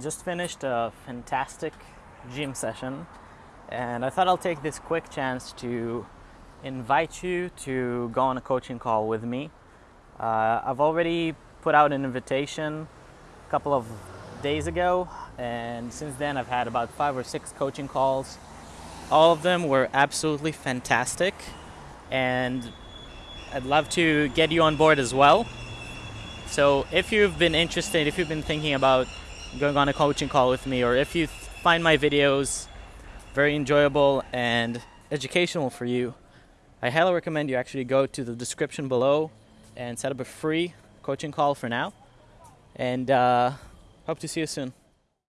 just finished a fantastic gym session, and I thought I'll take this quick chance to invite you to go on a coaching call with me. Uh, I've already put out an invitation a couple of days ago, and since then I've had about five or six coaching calls. All of them were absolutely fantastic, and I'd love to get you on board as well. So if you've been interested, if you've been thinking about going on a coaching call with me, or if you find my videos very enjoyable and educational for you, I highly recommend you actually go to the description below and set up a free coaching call for now. And uh, hope to see you soon.